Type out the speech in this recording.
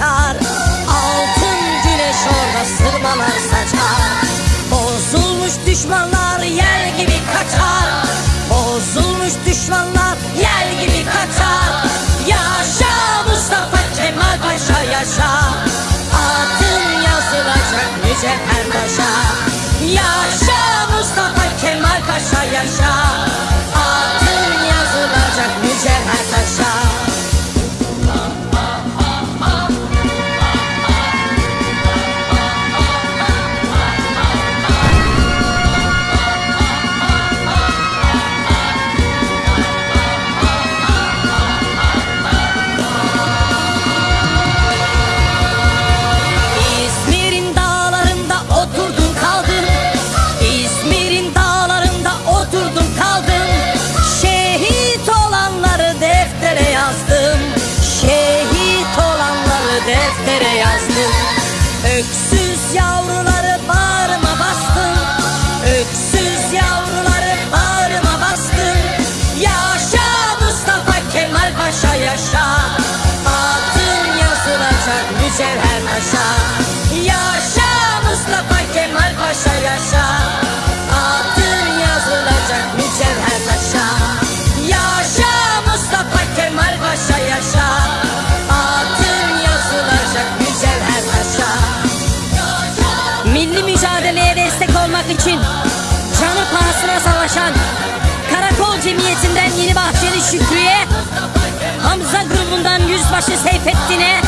açar Altın güneş orada sırmalar saçar. Bozulmuş düşmanlar yel gibi kaçar. Bozulmuş düşmanlar yel gibi kaçar. Yaşa Mustafa Kemal Paşa yaşa. Adın yazılacak mücevher taşa Yaşa Mustafa Kemal Paşa yaşa yazdım Öksüz yavruları bağrıma bastım Öksüz yavruları bağrıma bastım Yaşa Mustafa Kemal Paşa yaşa. Adın yazılacak mücevher taşa. Yaşa Mustafa Kemal Paşa yaşa Başı Seyfettin'e